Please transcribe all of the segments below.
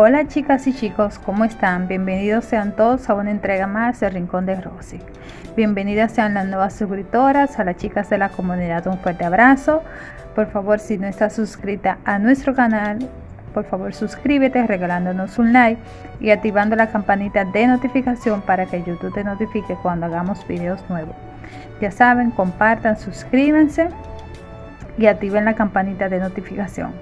Hola chicas y chicos, ¿cómo están? Bienvenidos sean todos a una entrega más del Rincón de Rosy. Bienvenidas sean las nuevas suscriptoras, a las chicas de la comunidad un fuerte abrazo. Por favor, si no estás suscrita a nuestro canal, por favor suscríbete regalándonos un like y activando la campanita de notificación para que YouTube te notifique cuando hagamos videos nuevos. Ya saben, compartan, suscríbanse y activen la campanita de notificación.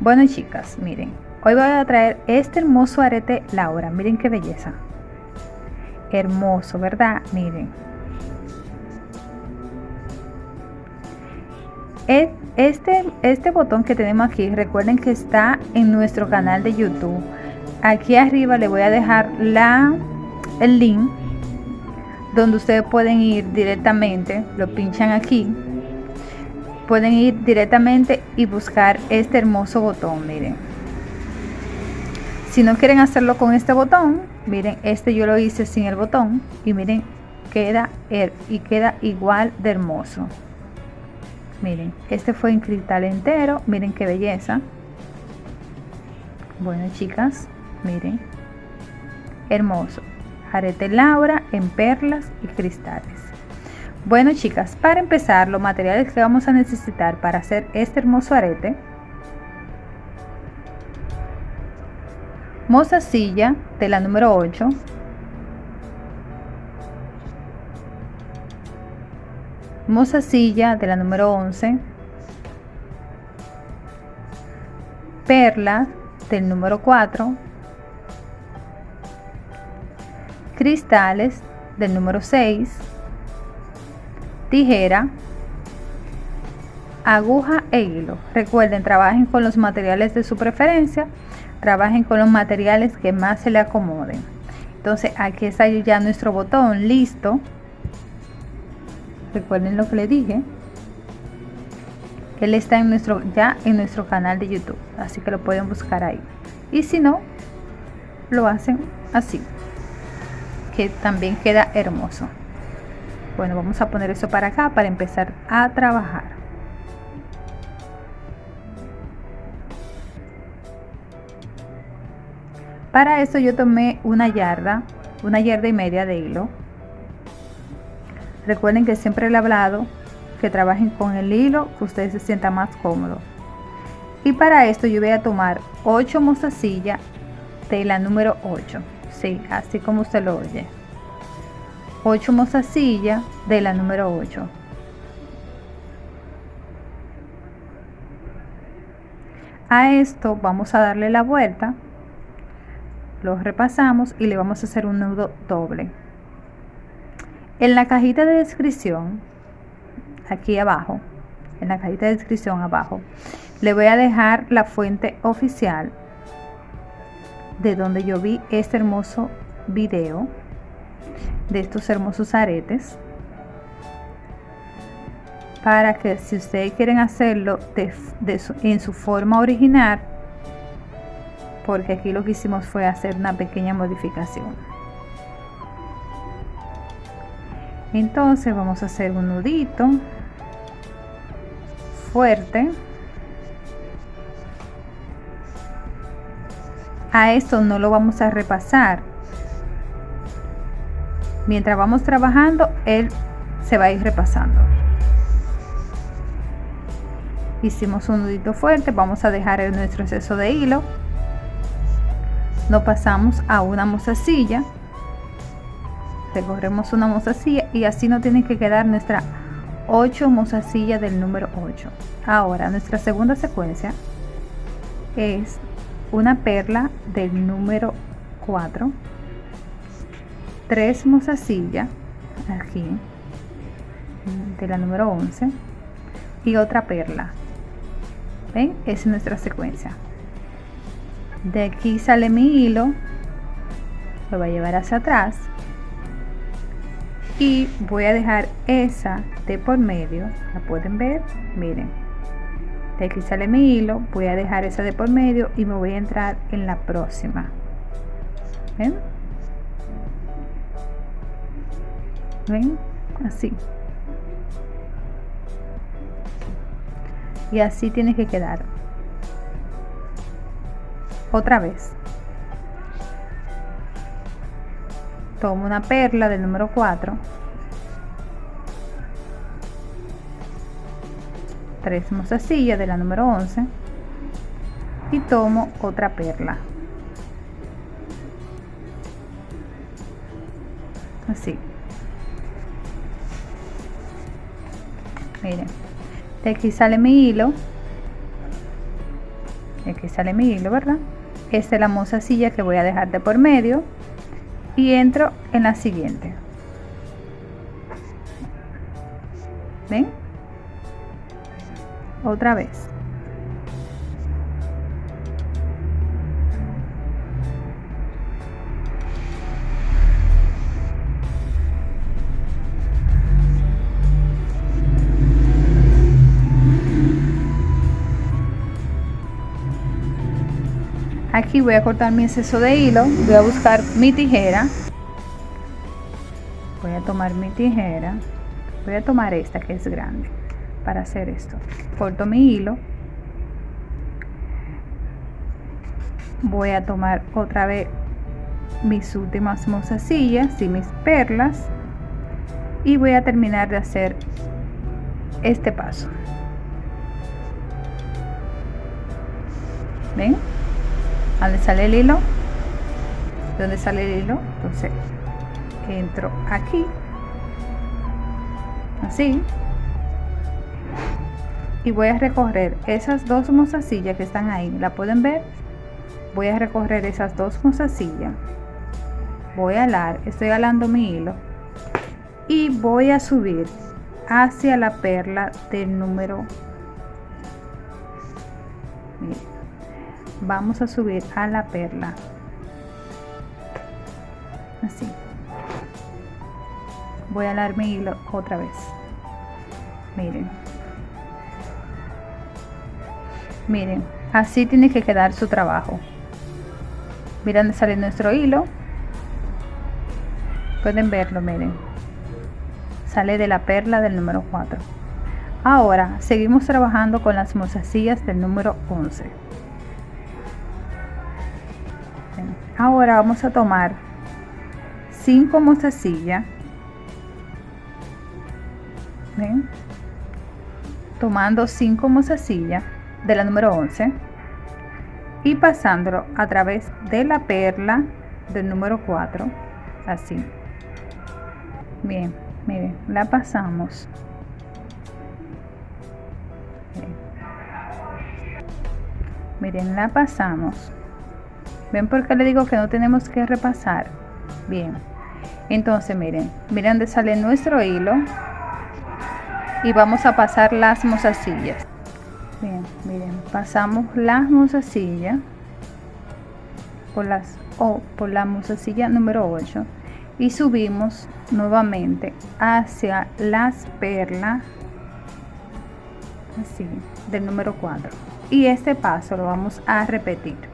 Bueno chicas, miren, hoy voy a traer este hermoso arete Laura. Miren qué belleza. Hermoso, ¿verdad? Miren. Este, este botón que tenemos aquí, recuerden que está en nuestro canal de YouTube. Aquí arriba le voy a dejar la, el link donde ustedes pueden ir directamente, lo pinchan aquí pueden ir directamente y buscar este hermoso botón miren si no quieren hacerlo con este botón miren este yo lo hice sin el botón y miren queda y queda igual de hermoso. Miren este fue en cristal entero miren qué belleza. Bueno chicas miren hermoso. Arete laura en perlas y cristales. Bueno chicas, para empezar los materiales que vamos a necesitar para hacer este hermoso arete mozasilla de la número 8 mozasilla de la número 11 perla del número 4 cristales del número 6 tijera, aguja e hilo. Recuerden, trabajen con los materiales de su preferencia, trabajen con los materiales que más se le acomoden. Entonces aquí está ya nuestro botón listo. Recuerden lo que le dije. Él está en nuestro, ya en nuestro canal de YouTube, así que lo pueden buscar ahí. Y si no, lo hacen así, que también queda hermoso bueno vamos a poner eso para acá para empezar a trabajar para eso yo tomé una yarda una yarda y media de hilo. Recuerden que siempre le he hablado que trabajen con el hilo que ustedes se sientan más cómodo y para esto yo voy a tomar 8 mozasillas de la número 8 sí, así como usted lo oye. 8 mozasilla de la número 8 a esto vamos a darle la vuelta lo repasamos y le vamos a hacer un nudo doble. En la cajita de descripción aquí abajo en la cajita de descripción abajo le voy a dejar la fuente oficial de donde yo vi este hermoso video de estos hermosos aretes para que si ustedes quieren hacerlo en su forma original porque aquí lo que hicimos fue hacer una pequeña modificación. Entonces vamos a hacer un nudito fuerte. A esto no lo vamos a repasar. Mientras vamos trabajando él se va a ir repasando. Hicimos un nudito fuerte vamos a dejar nuestro exceso de hilo nos pasamos a una mozasilla. Recorremos una mozasilla y así no tiene que quedar nuestra 8 mozasillas del número 8 ahora nuestra segunda secuencia es una perla del número 4 tres mozasillas aquí de la número 11 y otra perla. ¿ven? es nuestra secuencia de aquí sale mi hilo lo voy a llevar hacia atrás y voy a dejar esa de por medio la pueden ver miren de aquí sale mi hilo voy a dejar esa de por medio y me voy a entrar en la próxima ¿ven? así. Y así tiene que quedar otra vez. Tomo una perla del número 4 tres mozasillas de la número 11 y tomo otra perla. Así. Miren de aquí sale mi hilo. De aquí sale mi hilo verdad esta es la mozasilla que voy a dejar de por medio y entro en la siguiente. Ven otra vez aquí voy a cortar mi exceso de hilo voy a buscar mi tijera. Voy a tomar mi tijera voy a tomar esta que es grande para hacer esto. Corto mi hilo. Voy a tomar otra vez mis últimas mozasillas y mis perlas. Y voy a terminar de hacer este paso. Ven donde sale el hilo. Donde sale el hilo entonces entro aquí. Así. Y voy a recorrer esas dos mozasillas que están ahí. La pueden ver voy a recorrer esas dos mozasillas. Voy a alar estoy alando mi hilo. Y voy a subir hacia la perla del número vamos a subir a la perla. Así. Voy a alar mi hilo otra vez. Miren. Miren así tiene que quedar su trabajo. Miren sale nuestro hilo. Pueden verlo miren. Sale de la perla del número 4 ahora seguimos trabajando con las mozasillas del número 11 ahora vamos a tomar 5 mozasillas tomando 5 mozasillas de la número 11 y pasándolo a través de la perla del número 4 así. Bien miren la pasamos. Miren la pasamos ven por qué le digo que no tenemos que repasar bien. Entonces miren miren dónde sale nuestro hilo y vamos a pasar las mozasillas. Bien miren pasamos las mozasillas por las o por la mozasilla número 8 y subimos nuevamente hacia las perlas así del número 4 y este paso lo vamos a repetir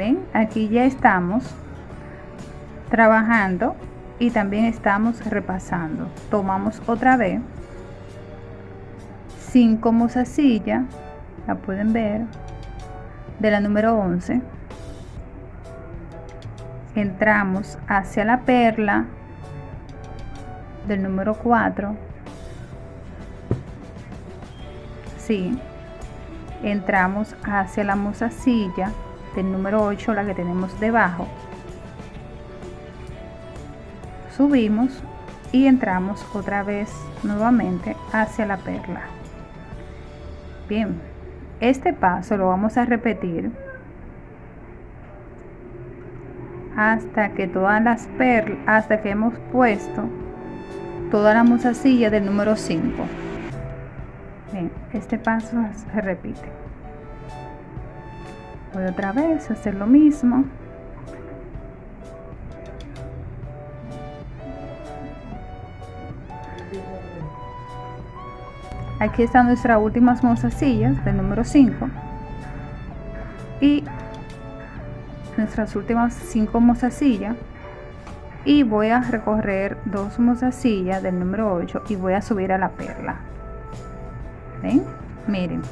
ven aquí ya estamos trabajando y también estamos repasando. Tomamos otra vez 5 mozasilla la pueden ver de la número 11 entramos hacia la perla del número 4 sí entramos hacia la mozasilla del número 8 la que tenemos debajo. Subimos y entramos otra vez nuevamente hacia la perla. Bien este paso lo vamos a repetir hasta que todas las perlas hasta que hemos puesto toda la mozasilla del número 5 bien este paso se repite voy otra vez a hacer lo mismo. Aquí están nuestras últimas mozasillas del número 5 y nuestras últimas 5 mozasillas y voy a recorrer dos mozasillas del número 8 y voy a subir a la perla. ¿Ven? miren.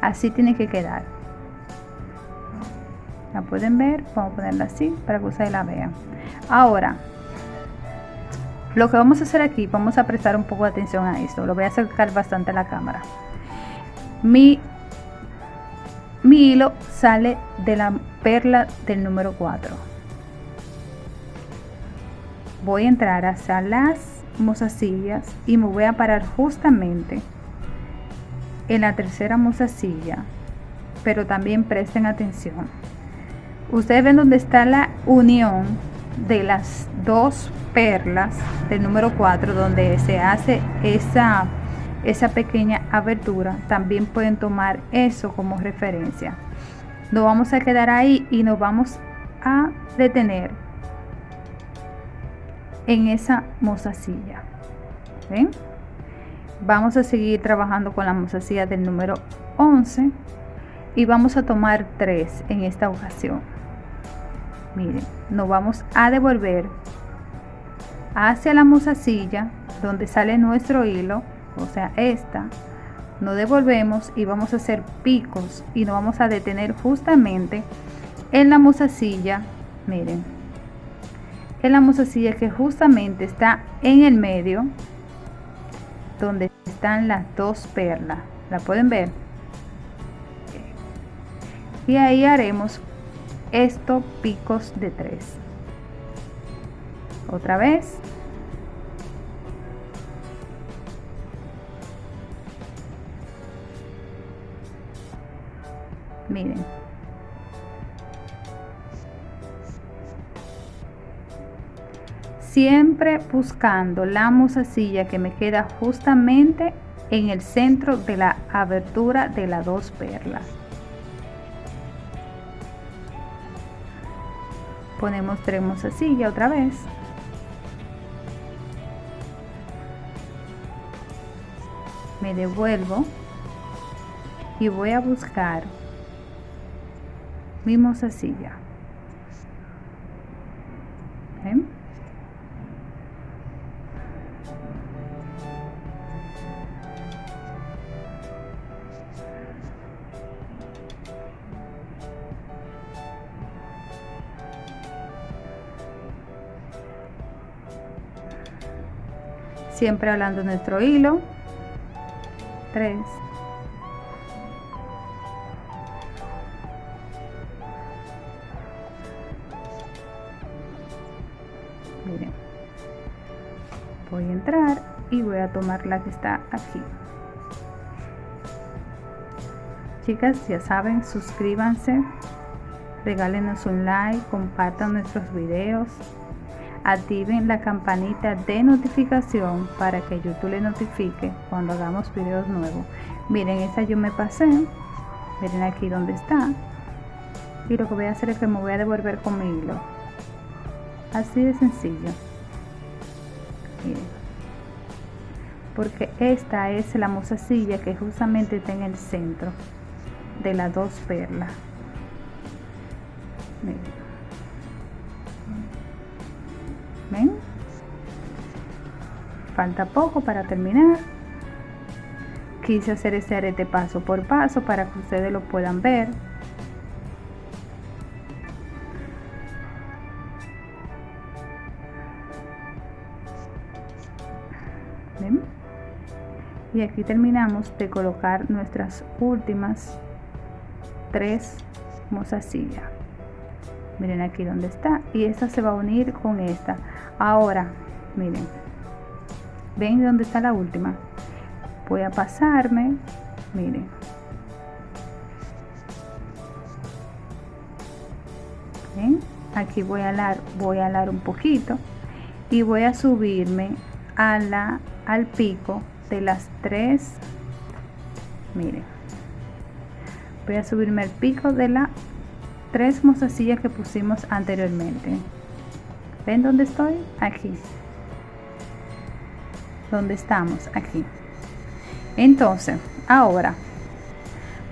Así tiene que quedar la pueden ver vamos a ponerla así para que ustedes la vean. Ahora lo que vamos a hacer aquí vamos a prestar un poco de atención a esto. Lo voy a acercar bastante a la cámara. Mi hilo sale de la perla del número 4 voy a entrar hacia las mozasillas y me voy a parar justamente en la tercera mozasilla pero también presten atención ustedes ven donde está la unión de las dos perlas del número 4 donde se hace esa esa pequeña abertura. También pueden tomar eso como referencia. Nos vamos a quedar ahí y nos vamos a detener en esa mozasilla. ¿Ven? vamos a seguir trabajando con la mozasilla del número 11 y vamos a tomar 3 en esta ocasión. Miren nos vamos a devolver hacia la mozasilla donde sale nuestro hilo o sea esta. Nos devolvemos y vamos a hacer picos y nos vamos a detener justamente en la mozasilla miren en la mozasilla que justamente está en el medio donde están las dos perlas. La pueden ver y ahí haremos estos picos de tres. Otra vez. Miren. Siempre buscando la musacilla que me queda justamente en el centro de la abertura de las dos perlas ponemos tres musacillas otra vez. Me devuelvo y voy a buscar mi mozasilla siempre hablando nuestro hilo. 3 voy a entrar y voy a tomar la que está aquí. Chicas ya saben suscríbanse regálenos un like compartan nuestros videos activen la campanita de notificación para que YouTube le notifique cuando hagamos videos nuevos. Miren esta yo me pasé. Miren aquí donde está. Y lo que voy a hacer es que me voy a devolver con mi hilo. Así de sencillo. Porque esta es la mozasilla que justamente está en el centro de las dos perlas Falta poco para terminar. Quise hacer este arete paso por paso para que ustedes lo puedan ver. Y aquí terminamos de colocar nuestras últimas tres mozasillas miren aquí donde está. Y esta se va a unir con esta ahora miren ven dónde está la última voy a pasarme miren. ¿Ven? aquí voy a alar voy a alar un poquito y voy a subirme a la al pico de las tres miren. Voy a subirme al pico de las tres mozasillas que pusimos anteriormente ven dónde estoy aquí. Donde estamos aquí. Entonces ahora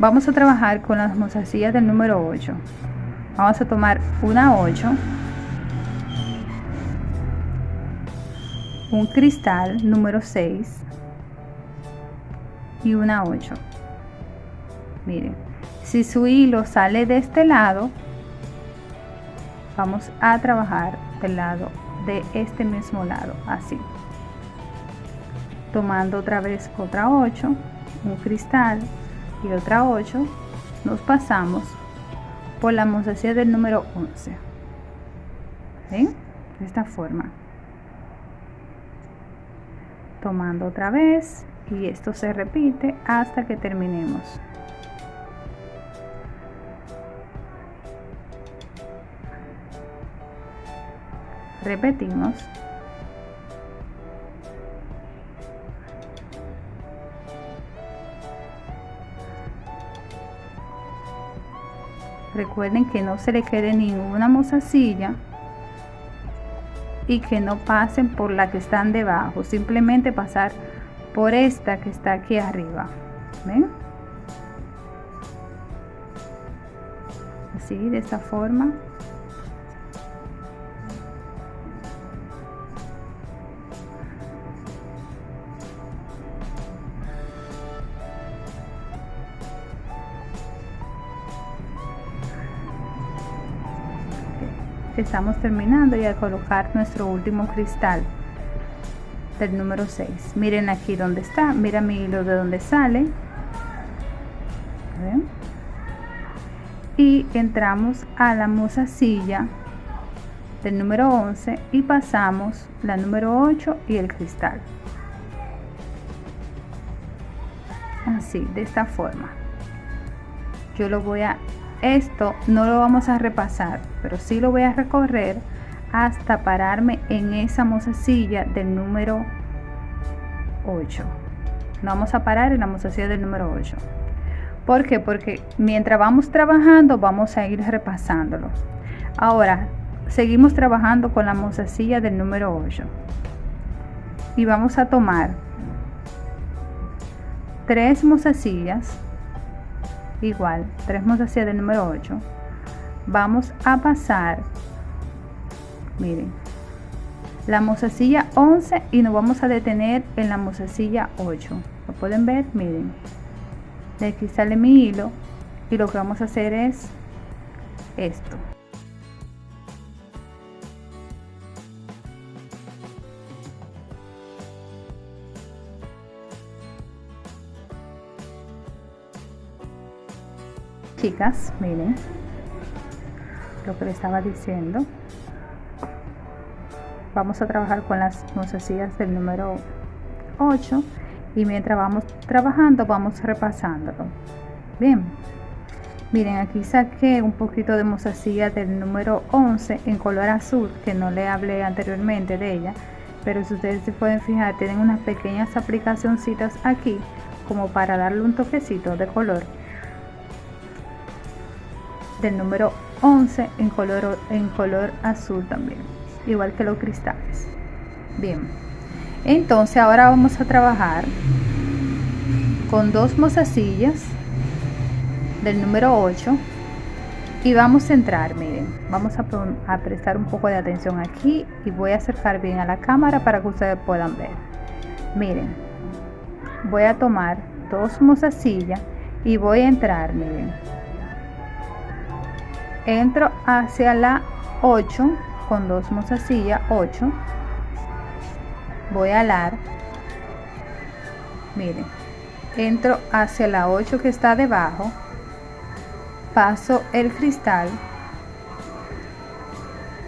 vamos a trabajar con las mozasillas del número 8 vamos a tomar una 8 un cristal número 6 y una 8 miren si su hilo sale de este lado vamos a trabajar del lado de este mismo lado así. Tomando otra vez otra 8 un cristal y otra 8 nos pasamos por la mozasilla del número 11 de esta forma. Tomando otra vez y esto se repite hasta que terminemos repetimos recuerden que no se le quede ninguna mozasilla y que no pasen por la que están debajo simplemente pasar por esta que está aquí arriba ¿ven? así de esta forma estamos terminando y a colocar nuestro último cristal del número 6 miren aquí donde está mira mi hilo de donde sale. Y entramos a la silla del número 11 y pasamos la número 8 y el cristal. Así de esta forma. Yo lo voy a esto no lo vamos a repasar, pero sí lo voy a recorrer hasta pararme en esa mozasilla del número 8. No vamos a parar en la mozasilla del número 8. ¿Por qué? Porque mientras vamos trabajando vamos a ir repasándolo. Ahora, seguimos trabajando con la mozasilla del número 8. Y vamos a tomar tres mozasillas igual tres hacia del número 8 vamos a pasar. Miren. La mozasilla 11 y nos vamos a detener en la mozasilla 8 lo pueden ver miren. De aquí sale mi hilo y lo que vamos a hacer es esto chicas miren lo que le estaba diciendo. Vamos a trabajar con las mozasillas del número 8 y mientras vamos trabajando vamos repasándolo. Bien miren aquí saqué un poquito de mozasilla del número 11 en color azul que no le hablé anteriormente de ella pero si ustedes se pueden fijar tienen unas pequeñas aplicacioncitas aquí como para darle un toquecito de color del número 11 en color, en color azul también, igual que los cristales. Bien, entonces ahora vamos a trabajar con dos mozasillas del número 8 y vamos a entrar, miren, vamos a, a prestar un poco de atención aquí y voy a acercar bien a la cámara para que ustedes puedan ver. Miren, voy a tomar dos mozasillas y voy a entrar, miren, entro hacia la 8 con dos mozasillas 8 voy a alar. Miren entro hacia la 8 que está debajo. Paso el cristal.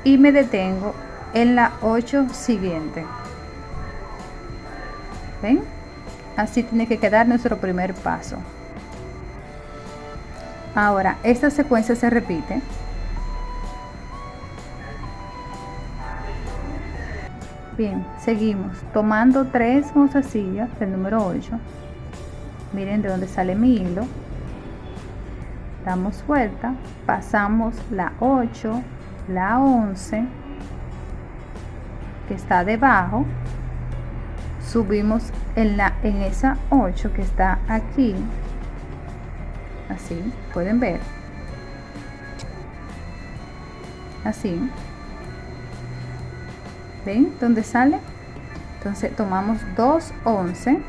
Y me detengo en la 8 siguiente. ¿Ven? así tiene que quedar nuestro primer paso Ahora, esta secuencia se repite. Bien, seguimos tomando tres mozasillas del número 8. Miren de dónde sale mi hilo. Damos vuelta, pasamos la 8, la 11, que está debajo. Subimos en, la, en esa 8 que está aquí así pueden ver. Así. Ven dónde sale entonces tomamos 2 11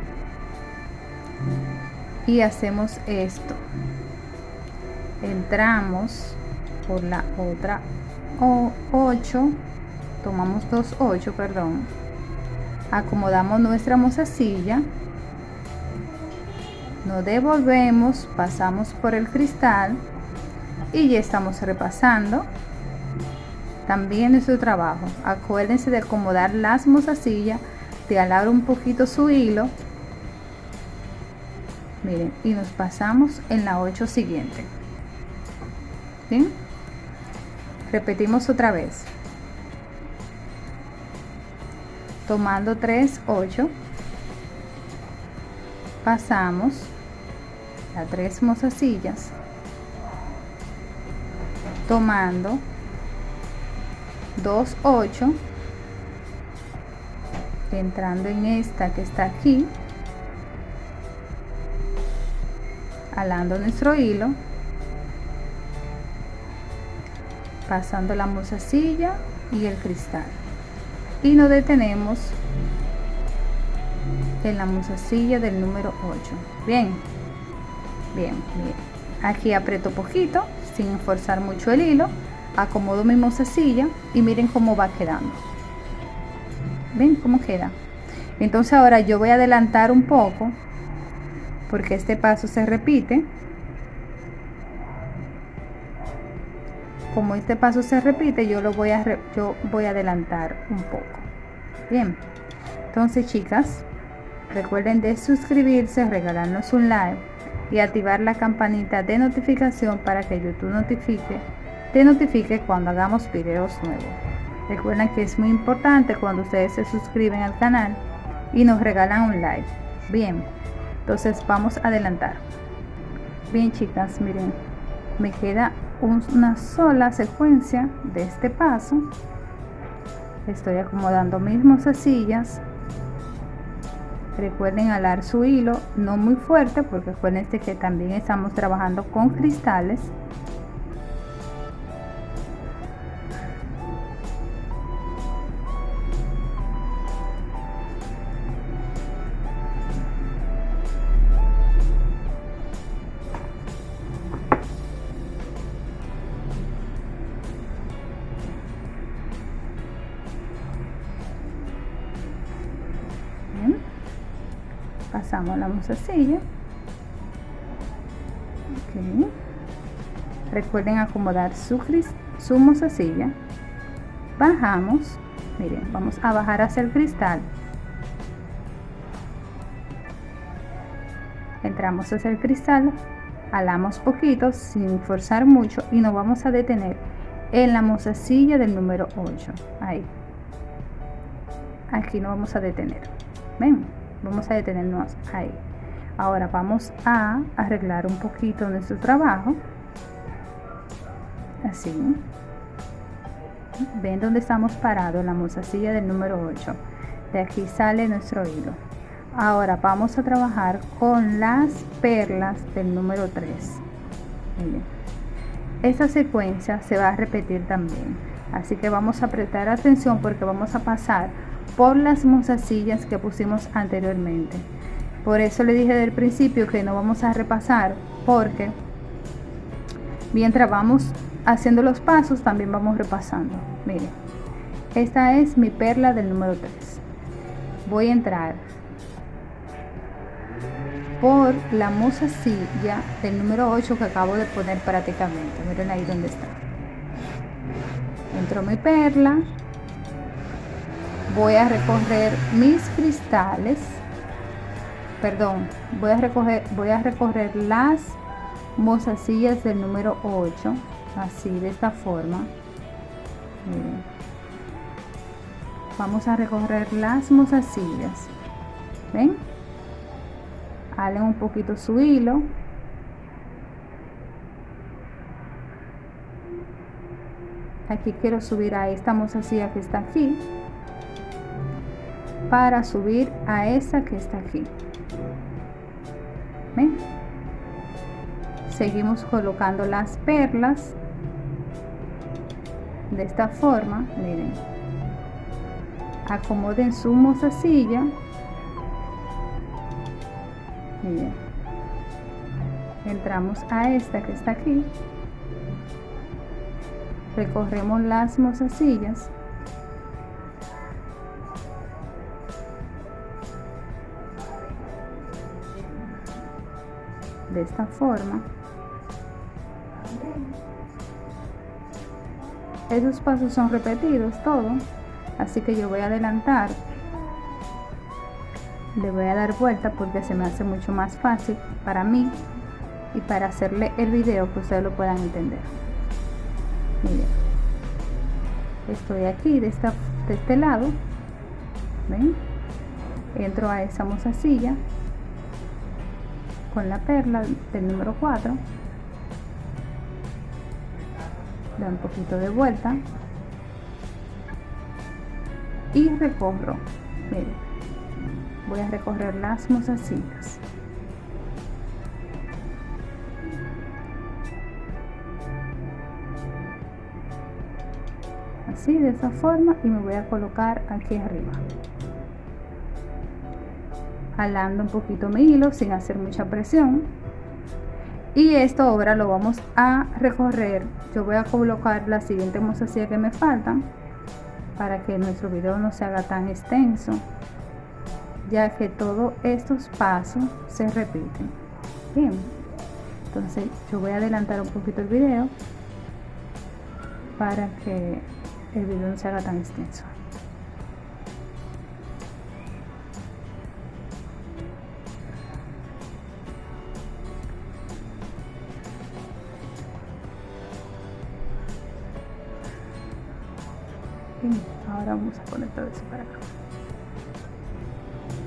y hacemos esto. Entramos por la otra 8 tomamos dos 8 perdón. Acomodamos nuestra mozasilla nos devolvemos pasamos por el cristal y ya estamos repasando. También nuestro trabajo. Acuérdense de acomodar las mozasillas de alar un poquito su hilo. Miren y nos pasamos en la 8 siguiente. ¿Sí? repetimos otra vez. Tomando 3 8 pasamos a tres mozasillas tomando 2 8 entrando en esta que está aquí alando nuestro hilo pasando la mozasilla y el cristal. Y nos detenemos en la mozasilla del número 8 bien bien bien. Aquí aprieto poquito sin forzar mucho el hilo acomodo mi mozasilla y miren cómo va quedando. Ven cómo queda entonces ahora yo voy a adelantar un poco porque este paso se repite. Como este paso se repite yo lo voy a yo voy a adelantar un poco. Bien. Entonces chicas recuerden de suscribirse regalarnos un like y activar la campanita de notificación para que youtube notifique te notifique cuando hagamos videos nuevos. Recuerden que es muy importante cuando ustedes se suscriben al canal y nos regalan un like. Bien entonces vamos a adelantar. Bien chicas miren me queda una sola secuencia de este paso. Estoy acomodando mis mozasillas recuerden alar su hilo no muy fuerte porque acuérdense que también estamos trabajando con cristales recuerden acomodar su, su mozasilla bajamos. Miren vamos a bajar hacia el cristal. Entramos hacia el cristal alamos poquito sin forzar mucho y nos vamos a detener en la mozasilla del número 8 ahí. Aquí nos vamos a detener. Ven vamos a detenernos ahí ahora vamos a arreglar un poquito nuestro trabajo. Así. Ven donde estamos parados la mozasilla del número 8 de aquí sale nuestro hilo. Ahora vamos a trabajar con las perlas del número 3 esta secuencia se va a repetir también. Así que vamos a prestar atención porque vamos a pasar por las mozasillas que pusimos anteriormente. Por eso le dije del principio que no vamos a repasar porque mientras vamos haciendo los pasos también vamos repasando. Miren, esta es mi perla del número 3. Voy a entrar por la mozasilla del número 8 que acabo de poner prácticamente. Miren ahí donde está. Entro mi perla, voy a recoger mis cristales perdón voy a recoger voy a recorrer las mozasillas del número 8 así de esta forma. Vamos a recorrer las mozasillas ven halen un poquito su hilo. Aquí quiero subir a esta mozasilla que está aquí para subir a esa que está aquí ¿Ven? seguimos colocando las perlas de esta forma miren. Acomoden su mozasilla. Miren. Entramos a esta que está aquí. Recorremos las mozasillas esta forma. Esos pasos son repetidos todo. Así que yo voy a adelantar. Le voy a dar vuelta porque se me hace mucho más fácil para mí y para hacerle el video que ustedes lo puedan entender. Miren. Estoy aquí de, esta, de este lado. Entro a esa mozasilla con la perla del número 4 da un poquito de vuelta. Y recorro miren voy a recorrer las mozasillas así de esa forma y me voy a colocar aquí arriba jalando un poquito mi hilo sin hacer mucha presión. Y esto ahora lo vamos a recorrer. Yo voy a colocar la siguiente mozasilla que me faltan para que nuestro video no se haga tan extenso ya que todos estos pasos se repiten. Bien. Entonces yo voy a adelantar un poquito el video para que el video no se haga tan extenso vamos a conectar eso para acá.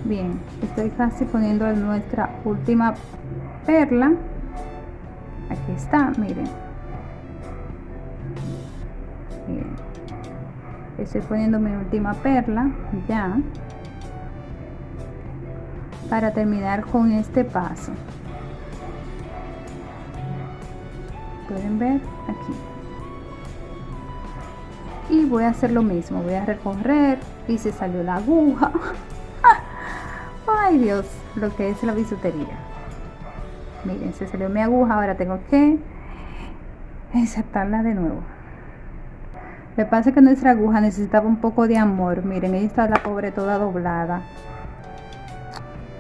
Bien estoy casi poniendo nuestra última perla. Aquí está miren. Estoy poniendo mi última perla ya para terminar con este paso. Pueden ver aquí y voy a hacer lo mismo voy a recorrer y se salió la aguja. Ay Dios lo que es la bisutería. Miren se salió mi aguja ahora tengo que insertarla de nuevo. Me pasa que nuestra aguja necesitaba un poco de amor. Miren ahí está la pobre toda doblada.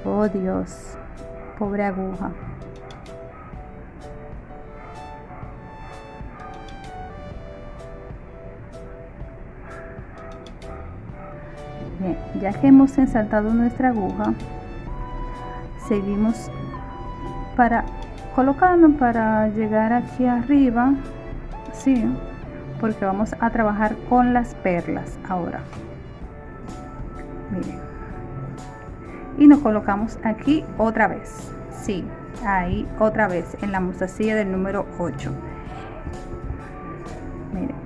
Oh Dios pobre aguja ya que hemos ensartado nuestra aguja seguimos para colocarnos para llegar aquí arriba sí porque vamos a trabajar con las perlas ahora. Miren. Y nos colocamos aquí otra vez sí ahí otra vez en la mostacilla del número 8 miren.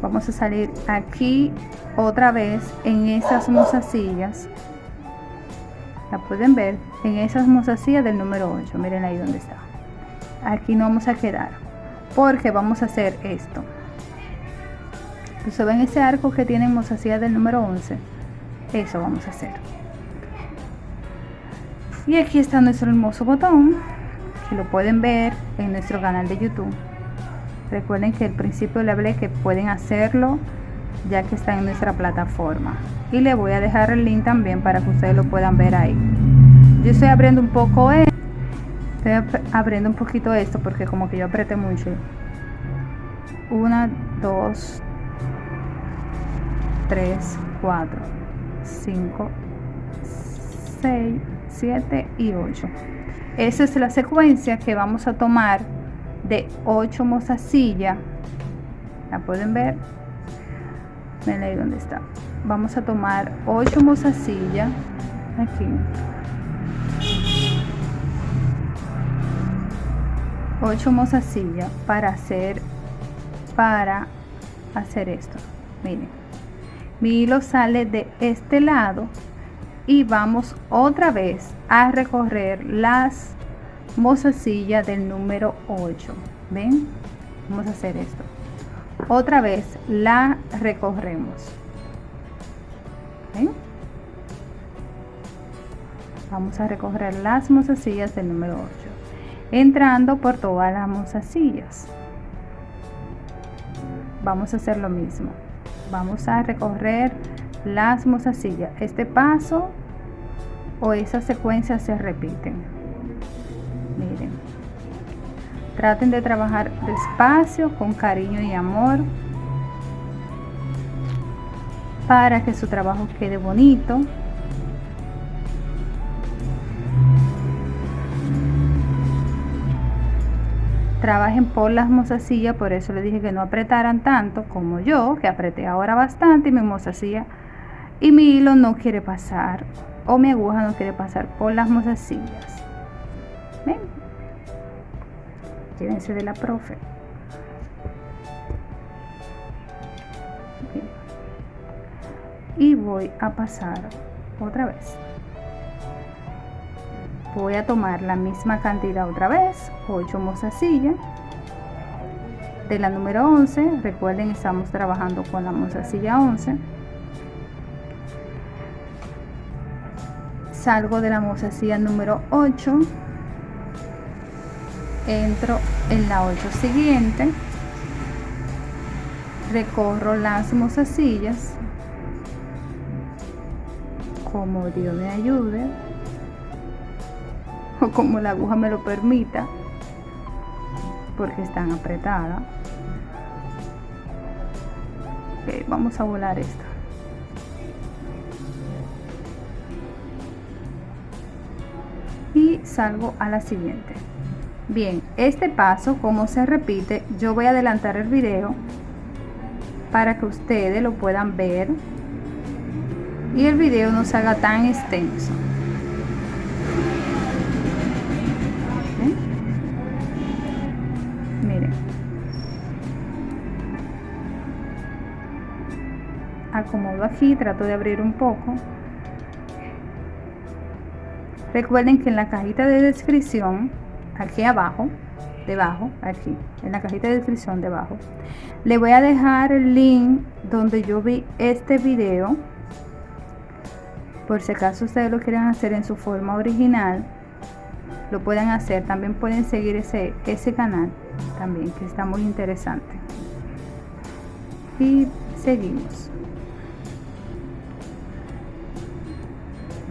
Vamos a salir aquí otra vez en esas mozasillas. La pueden ver en esas mozasillas del número 8 miren ahí donde está. Aquí no vamos a quedar porque vamos a hacer esto. Entonces ven ese arco que tiene mozasilla del número 11 eso vamos a hacer. Y aquí está nuestro hermoso botón que lo pueden ver en nuestro canal de youtube. Recuerden que al principio le hablé que pueden hacerlo ya que está en nuestra plataforma. Y le voy a dejar el link también para que ustedes lo puedan ver ahí. Yo estoy abriendo un poco esto estoy abriendo un poquito esto porque como que yo apreté mucho. Una dos tres cuatro cinco seis siete y 8 esa es la secuencia que vamos a tomar de 8 mozasillas la pueden ver ven ahí donde está. Vamos a tomar 8 mozasillas aquí. 8 mozasillas para hacer para hacer esto. Miren. Mi hilo sale de este lado y vamos otra vez a recorrer las mozasillas del número 8 ven vamos a hacer esto otra vez la recorremos. Vamos a recorrer las mozasillas del número 8 entrando por todas las mozasillas. Vamos a hacer lo mismo. Vamos a recorrer las mozasillas. Este paso o esa secuencia se repiten traten de trabajar despacio con cariño y amor para que su trabajo quede bonito trabajen por las mozasillas, por eso les dije que no apretaran tanto como yo, que apreté ahora bastante y mi mozasilla y mi hilo no quiere pasar o mi aguja no quiere pasar por las mozasillas. ¿Ven? Llévense de la profe. Y voy a pasar otra vez. Voy a tomar la misma cantidad otra vez 8 mozasillas de la número 11 recuerden estamos trabajando con la mozasilla 11 salgo de la mozasilla número 8 entro en la 8 siguiente recorro las mozasillas como Dios me ayude o como la aguja me lo permita porque están apretadas. Vamos a volar esta y salgo a la siguiente bien este paso como se repite yo voy a adelantar el video para que ustedes lo puedan ver y el video no se haga tan extenso. Acomodo aquí, trato de abrir un poco. Recuerden que en la cajita de descripción, aquí abajo, debajo, aquí, en la cajita de descripción debajo, le voy a dejar el link donde yo vi este video. Por si acaso ustedes lo quieren hacer en su forma original, lo pueden hacer. También pueden seguir ese, ese canal, también, que está muy interesante. Y seguimos.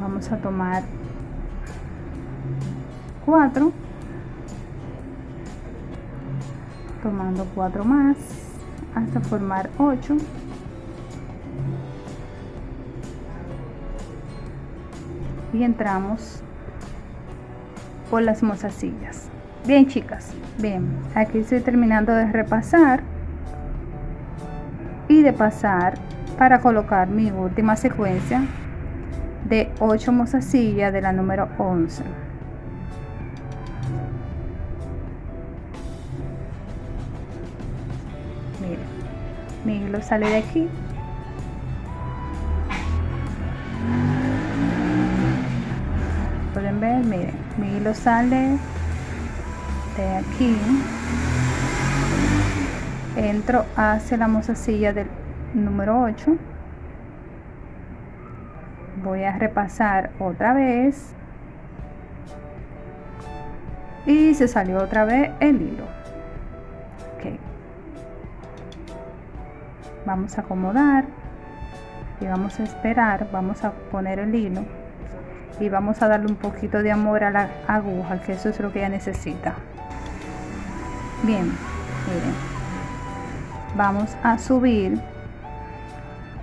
vamos a tomar 4 tomando 4 más hasta formar 8 y entramos por las mozasillas. Bien chicas bien. Aquí estoy terminando de repasar y de pasar para colocar mi última secuencia de 8 mozasillas de la número 11 sale de aquí. Pueden ver miren mi hilo sale de aquí. Entro hacia la mozasilla del número 8 voy a repasar otra vez. Y se salió otra vez el hilo vamos a acomodar y vamos a esperar vamos a poner el hilo y vamos a darle un poquito de amor a la aguja que eso es lo que ella necesita. Bien miren. Vamos a subir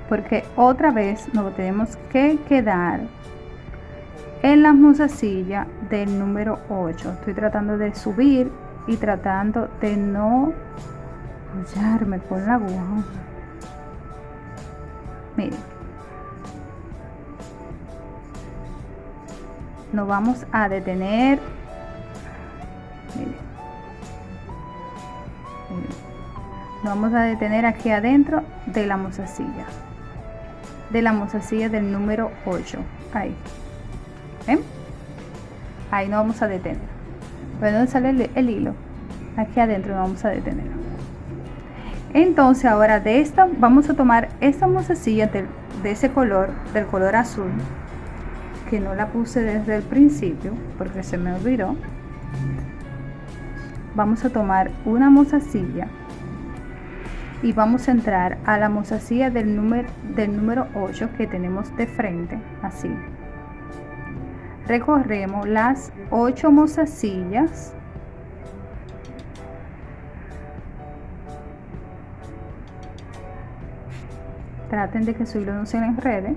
porque otra vez nos tenemos que quedar en la mozasilla del número 8 estoy tratando de subir y tratando de no hallarme con la aguja miren. Nos vamos a detener. Miren. Nos vamos a detener aquí adentro de la mozasilla. De la mozasilla del número 8 ahí. ¿Ven? ahí nos vamos a detener. Bueno sale el, hilo aquí adentro nos vamos a detener entonces ahora de esta vamos a tomar esta mozasilla de, de ese color del color azul que no la puse desde el principio porque se me olvidó. Vamos a tomar una mozasilla y vamos a entrar a la mozasilla del número del número 8 que tenemos de frente así. Recorremos las 8 mozasillas traten de que su hilo no se enrede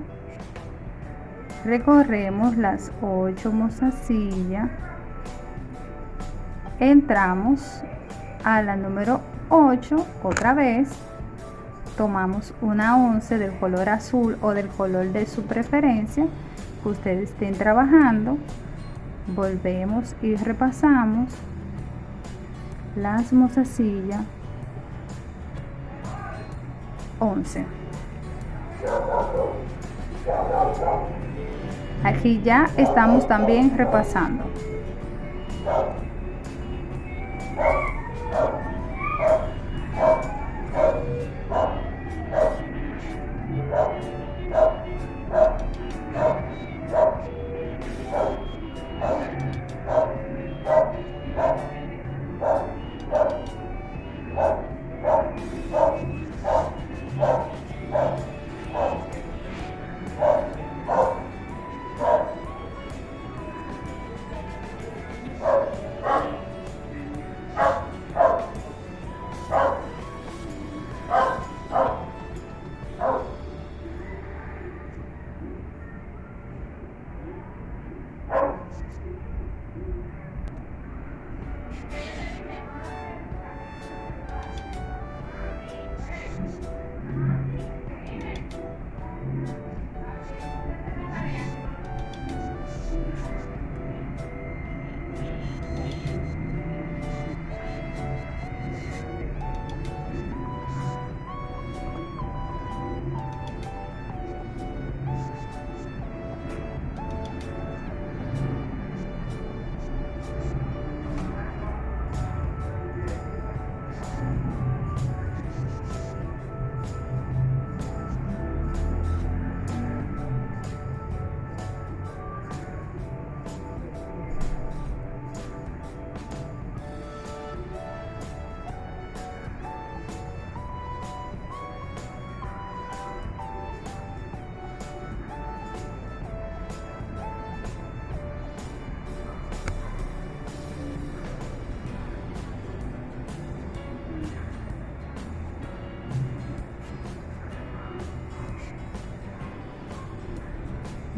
recorremos las 8 mozasillas entramos a la número 8 otra vez. Tomamos una once del color azul o del color de su preferencia que ustedes estén trabajando. Volvemos y repasamos las mozasillas 11 aquí ya estamos también repasando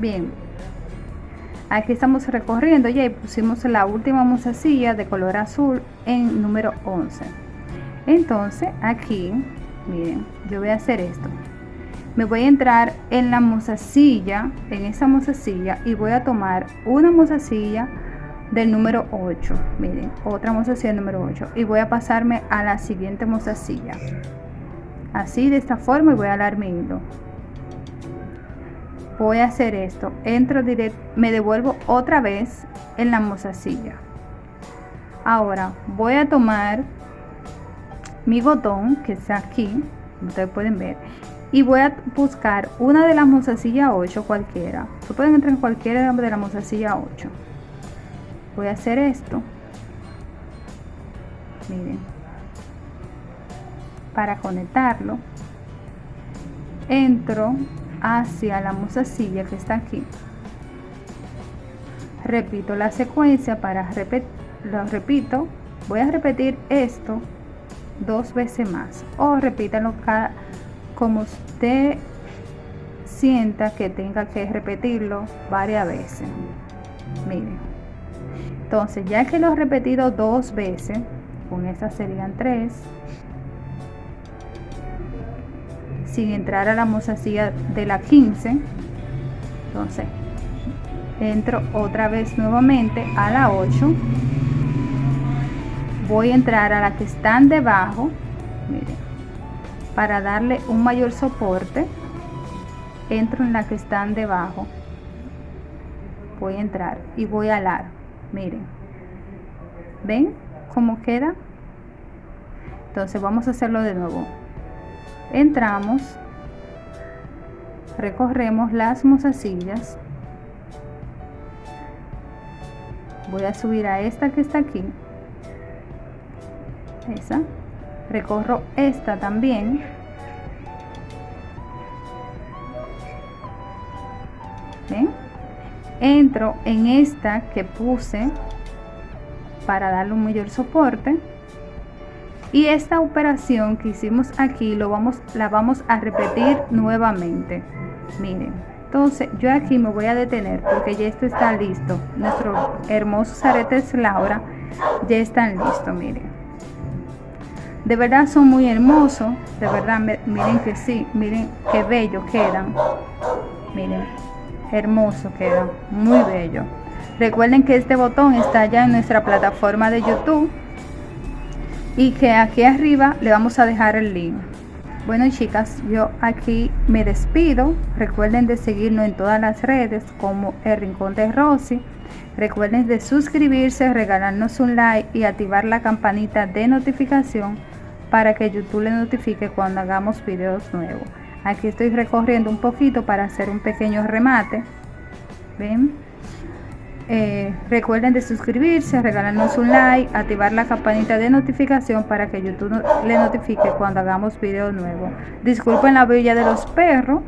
bien. Aquí estamos recorriendo ya y pusimos la última mozasilla de color azul en número 11 entonces aquí miren yo voy a hacer esto. Me voy a entrar en la mozasilla en esa mozasilla y voy a tomar una mozasilla del número 8 miren otra mozasilla número 8 y voy a pasarme a la siguiente mozasilla así de esta forma y voy a dar mi hilo voy a hacer esto entro directo me devuelvo otra vez en la mozasilla. Ahora voy a tomar mi botón que está aquí ustedes pueden ver y voy a buscar una de las mozasillas 8 cualquiera. Se pueden entrar en cualquiera de la mozasilla 8 voy a hacer esto. Miren. Para conectarlo entro hacia la musacilla que está aquí. Repito la secuencia para repetir lo repito voy a repetir esto dos veces más. O repítalo cada como usted sienta que tenga que repetirlo varias veces. Miren. Entonces ya que lo he repetido dos veces con estas serían tres sin entrar a la mozasilla de la 15 entonces entro otra vez nuevamente a la 8 voy a entrar a la que están debajo miren, para darle un mayor soporte entro en la que están debajo voy a entrar y voy a alar miren ven cómo queda entonces vamos a hacerlo de nuevo entramos recorremos las mozasillas voy a subir a esta que está aquí. Esa. Recorro esta también. Entro en esta que puse para darle un mayor soporte y esta operación que hicimos aquí lo vamos la vamos a repetir nuevamente. Miren entonces yo aquí me voy a detener porque ya esto está listo. Nuestros hermosos aretes Laura ya están listos miren. De verdad son muy hermosos de verdad miren que sí miren qué bello quedan. Miren hermoso queda muy bello. Recuerden que este botón está ya en nuestra plataforma de youtube y que aquí arriba le vamos a dejar el link. Bueno chicas yo aquí me despido. Recuerden de seguirnos en todas las redes como el rincón de Rosy. Recuerden de suscribirse regalarnos un like y activar la campanita de notificación para que youtube le notifique cuando hagamos videos nuevos. Aquí estoy recorriendo un poquito para hacer un pequeño remate. Ven eh, recuerden de suscribirse, regalarnos un like, activar la campanita de notificación para que YouTube le notifique cuando hagamos videos nuevos. Disculpen la bella de los perros.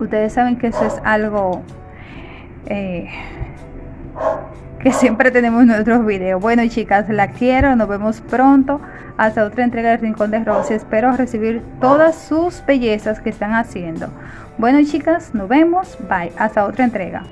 Ustedes saben que eso es algo eh, que siempre tenemos en nuestros videos. Bueno chicas, la quiero, nos vemos pronto. Hasta otra entrega del Rincón de Rosy. Espero recibir todas sus bellezas que están haciendo. Bueno chicas, nos vemos. Bye. Hasta otra entrega.